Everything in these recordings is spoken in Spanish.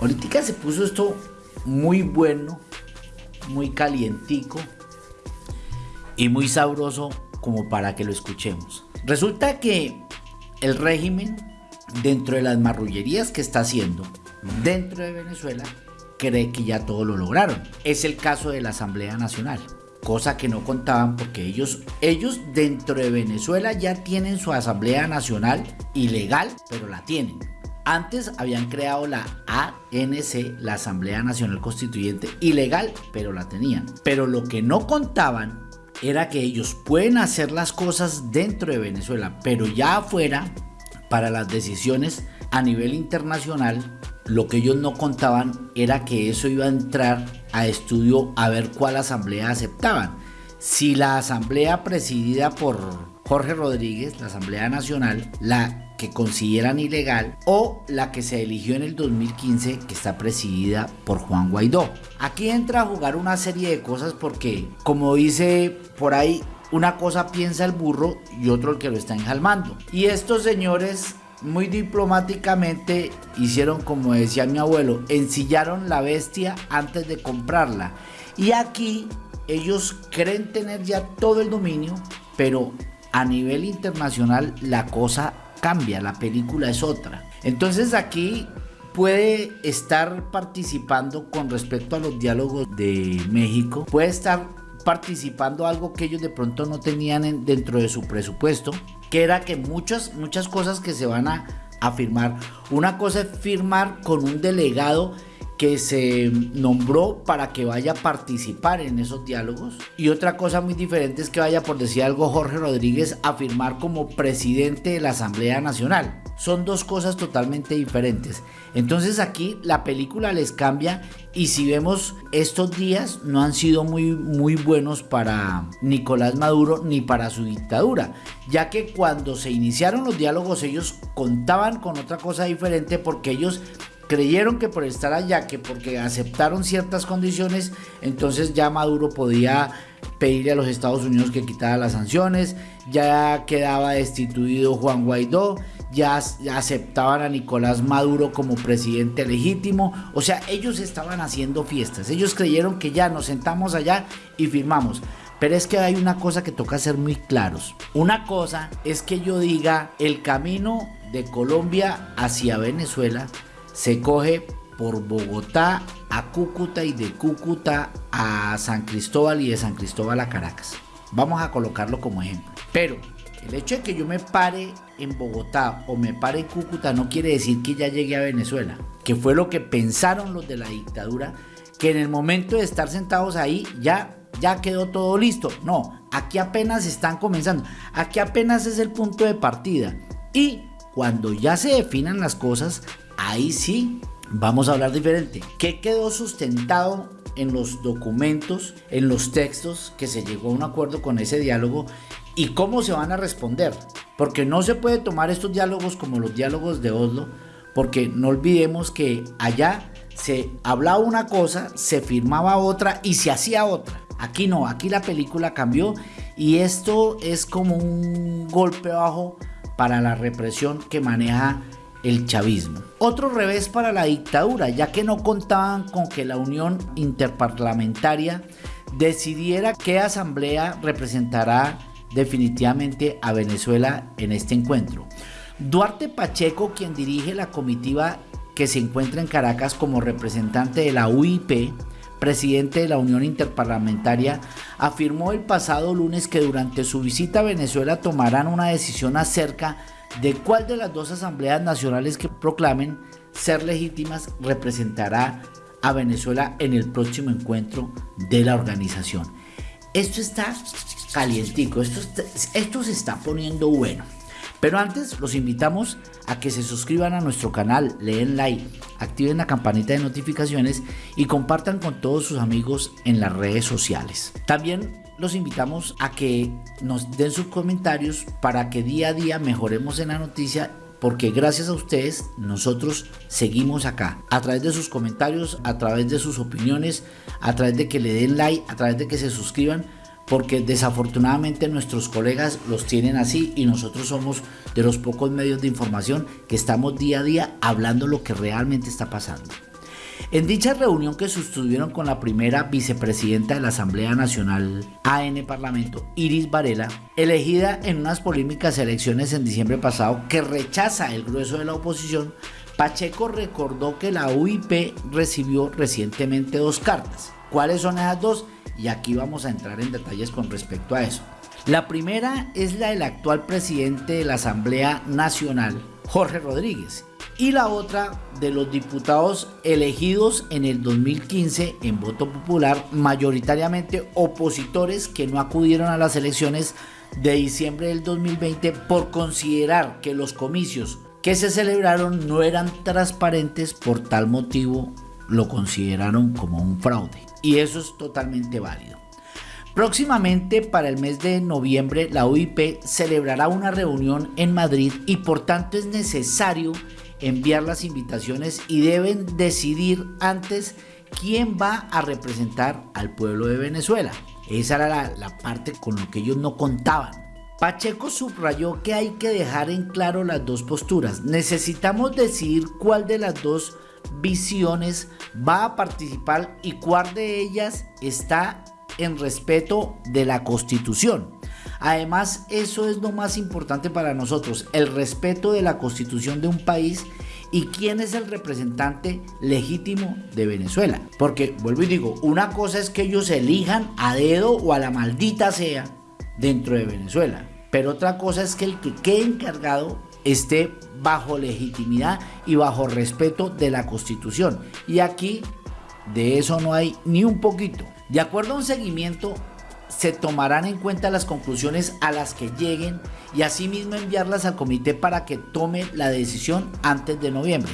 Ahorita se puso esto muy bueno, muy calientico y muy sabroso como para que lo escuchemos. Resulta que el régimen, dentro de las marrullerías que está haciendo dentro de Venezuela, cree que ya todo lo lograron. Es el caso de la Asamblea Nacional cosa que no contaban porque ellos, ellos dentro de Venezuela ya tienen su Asamblea Nacional ilegal, pero la tienen. Antes habían creado la ANC, la Asamblea Nacional Constituyente, ilegal, pero la tenían. Pero lo que no contaban era que ellos pueden hacer las cosas dentro de Venezuela, pero ya afuera, para las decisiones a nivel internacional, lo que ellos no contaban era que eso iba a entrar a estudio a ver cuál asamblea aceptaban. Si la asamblea presidida por Jorge Rodríguez, la Asamblea Nacional, la que consideran ilegal, o la que se eligió en el 2015, que está presidida por Juan Guaidó. Aquí entra a jugar una serie de cosas porque, como dice por ahí, una cosa piensa el burro y otro el que lo está enjalmando. Y estos señores muy diplomáticamente hicieron como decía mi abuelo, ensillaron la bestia antes de comprarla. Y aquí ellos creen tener ya todo el dominio, pero a nivel internacional la cosa cambia, la película es otra. Entonces aquí puede estar participando con respecto a los diálogos de México, puede estar participando algo que ellos de pronto no tenían dentro de su presupuesto, que era que muchas, muchas cosas que se van a, a firmar, una cosa es firmar con un delegado que se nombró para que vaya a participar en esos diálogos. Y otra cosa muy diferente es que vaya, por decir algo, Jorge Rodríguez a firmar como presidente de la Asamblea Nacional. Son dos cosas totalmente diferentes. Entonces aquí la película les cambia y si vemos estos días no han sido muy, muy buenos para Nicolás Maduro ni para su dictadura, ya que cuando se iniciaron los diálogos ellos contaban con otra cosa diferente porque ellos creyeron que por estar allá, que porque aceptaron ciertas condiciones, entonces ya Maduro podía pedirle a los Estados Unidos que quitara las sanciones, ya quedaba destituido Juan Guaidó, ya, aceptaban a Nicolás Maduro como presidente legítimo, o sea, ellos estaban haciendo fiestas, ellos creyeron que ya nos sentamos allá y firmamos. Pero es que hay una cosa que toca ser muy claros. Una cosa es que yo diga el camino de Colombia hacia Venezuela se coge por Bogotá a Cúcuta y de Cúcuta a San Cristóbal y de San Cristóbal a Caracas. Vamos a colocarlo como ejemplo. Pero el hecho de que yo me pare en Bogotá o me pare en Cúcuta no quiere decir que ya llegue a Venezuela, que fue lo que pensaron los de la dictadura, que en el momento de estar sentados ahí ya ya quedó todo listo. No, aquí apenas están comenzando. Aquí apenas es el punto de partida. Y cuando ya se definan las cosas, ahí sí vamos a hablar diferente. ¿Qué quedó sustentado en los documentos, en los textos que se llegó a un acuerdo con ese diálogo y cómo se van a responder? Porque no se puede tomar estos diálogos como los diálogos de Oslo, porque no olvidemos que allá se hablaba una cosa, se firmaba otra y se hacía otra. Aquí no, aquí la película cambió y esto es como un golpe bajo para la represión que maneja el chavismo. Otro revés para la dictadura, ya que no contaban con que la Unión Interparlamentaria decidiera qué asamblea representará definitivamente a Venezuela en este encuentro. Duarte Pacheco, quien dirige la comitiva que se encuentra en Caracas como representante de la UIP, presidente de la Unión Interparlamentaria, afirmó el pasado lunes que durante su visita a Venezuela tomarán una decisión acerca de cuál de las dos asambleas nacionales que proclamen ser legítimas representará a Venezuela en el próximo encuentro de la organización. Esto está calientico, esto, esto se está poniendo bueno. Pero antes los invitamos a que se suscriban a nuestro canal, leen like, activen la campanita de notificaciones y compartan con todos sus amigos en las redes sociales. También los invitamos a que nos den sus comentarios para que día a día mejoremos en la noticia porque gracias a ustedes nosotros seguimos acá a través de sus comentarios, a través de sus opiniones, a través de que le den like, a través de que se suscriban porque desafortunadamente nuestros colegas los tienen así y nosotros somos de los pocos medios de información que estamos día a día hablando lo que realmente está pasando. En dicha reunión que sostuvieron con la primera vicepresidenta de la Asamblea Nacional AN Parlamento, Iris Varela, elegida en unas polémicas elecciones en diciembre pasado que rechaza el grueso de la oposición, Pacheco recordó que la UIP recibió recientemente dos cartas. ¿Cuáles son esas dos? Y aquí vamos a entrar en detalles con respecto a eso. La primera es la del actual presidente de la Asamblea Nacional, Jorge Rodríguez, y la otra de los diputados elegidos en el 2015 en voto popular, mayoritariamente opositores que no acudieron a las elecciones de diciembre del 2020 por considerar que los comicios que se celebraron no eran transparentes, por tal motivo lo consideraron como un fraude. Y eso es totalmente válido. Próximamente para el mes de noviembre la UIP celebrará una reunión en Madrid y por tanto es necesario enviar las invitaciones y deben decidir antes quién va a representar al pueblo de Venezuela. Esa era la, la parte con lo que ellos no contaban. Pacheco subrayó que hay que dejar en claro las dos posturas. Necesitamos decidir cuál de las dos visiones va a participar y cuál de ellas está en respeto de la constitución. Además, eso es lo más importante para nosotros, el respeto de la constitución de un país y quién es el representante legítimo de Venezuela. Porque, vuelvo y digo, una cosa es que ellos elijan a dedo o a la maldita sea dentro de Venezuela. Pero otra cosa es que el que quede encargado esté bajo legitimidad y bajo respeto de la Constitución. Y aquí de eso no hay ni un poquito. De acuerdo a un seguimiento, se tomarán en cuenta las conclusiones a las que lleguen y asimismo enviarlas al comité para que tome la decisión antes de noviembre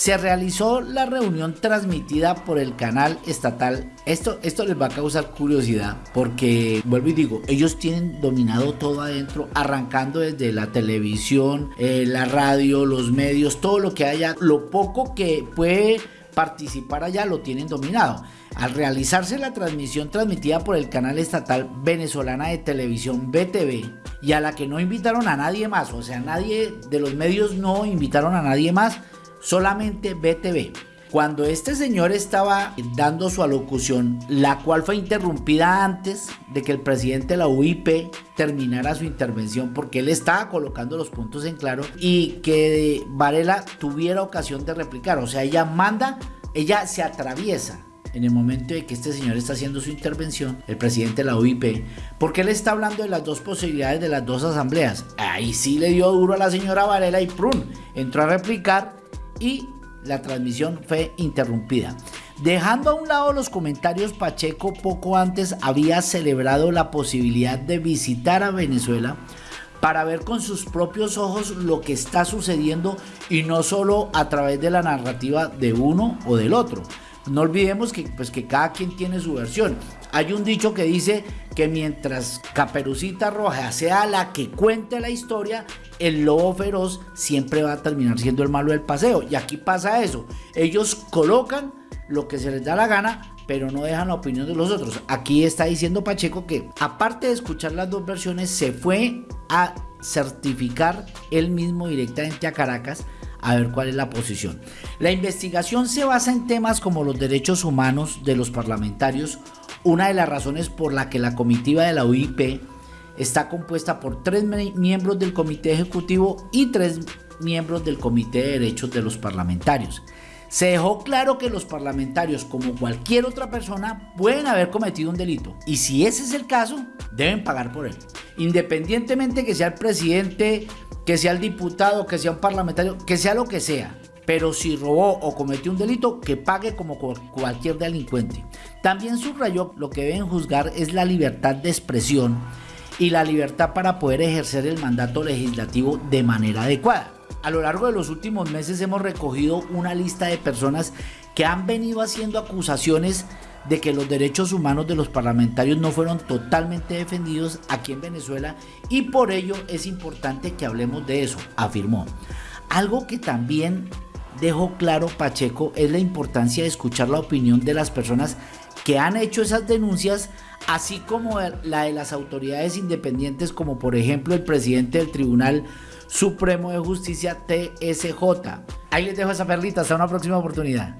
se realizó la reunión transmitida por el canal estatal. Esto, esto les va a causar curiosidad porque, vuelvo y digo, ellos tienen dominado todo adentro, arrancando desde la televisión, eh, la radio, los medios, todo lo que haya, lo poco que puede participar allá lo tienen dominado. Al realizarse la transmisión transmitida por el canal estatal venezolana de televisión BTV y a la que no invitaron a nadie más, o sea, nadie de los medios no invitaron a nadie más, solamente BTV. Cuando este señor estaba dando su alocución, la cual fue interrumpida antes de que el presidente de la UIP terminara su intervención, porque él estaba colocando los puntos en claro y que Varela tuviera ocasión de replicar. O sea, ella manda, ella se atraviesa en el momento de que este señor está haciendo su intervención, el presidente de la UIP, porque él está hablando de las dos posibilidades de las dos asambleas. Ahí sí le dio duro a la señora Varela y prun, entró a replicar y la transmisión fue interrumpida. Dejando a un lado los comentarios, Pacheco poco antes había celebrado la posibilidad de visitar a Venezuela para ver con sus propios ojos lo que está sucediendo y no solo a través de la narrativa de uno o del otro. No olvidemos que, pues, que cada quien tiene su versión. Hay un dicho que dice que mientras Caperucita Roja sea la que cuente la historia, el lobo feroz siempre va a terminar siendo el malo del paseo. Y aquí pasa eso. Ellos colocan lo que se les da la gana, pero no dejan la opinión de los otros. Aquí está diciendo Pacheco que aparte de escuchar las dos versiones, se fue a certificar él mismo directamente a Caracas a ver cuál es la posición. La investigación se basa en temas como los derechos humanos de los parlamentarios, una de las razones por la que la comitiva de la UIP está compuesta por tres miembros del comité ejecutivo y tres miembros del comité de derechos de los parlamentarios. Se dejó claro que los parlamentarios, como cualquier otra persona, pueden haber cometido un delito. Y si ese es el caso, deben pagar por él. Independientemente que sea el presidente, que sea el diputado, que sea un parlamentario, que sea lo que sea. Pero si robó o cometió un delito, que pague como cualquier delincuente. También subrayó lo que deben juzgar es la libertad de expresión y la libertad para poder ejercer el mandato legislativo de manera adecuada. A lo largo de los últimos meses hemos recogido una lista de personas que han venido haciendo acusaciones de que los derechos humanos de los parlamentarios no fueron totalmente defendidos aquí en Venezuela y por ello es importante que hablemos de eso, afirmó. Algo que también dejó claro Pacheco es la importancia de escuchar la opinión de las personas que han hecho esas denuncias, así como la de las autoridades independientes como por ejemplo el presidente del Tribunal Supremo de Justicia TSJ. Ahí les dejo esa perlita, hasta una próxima oportunidad.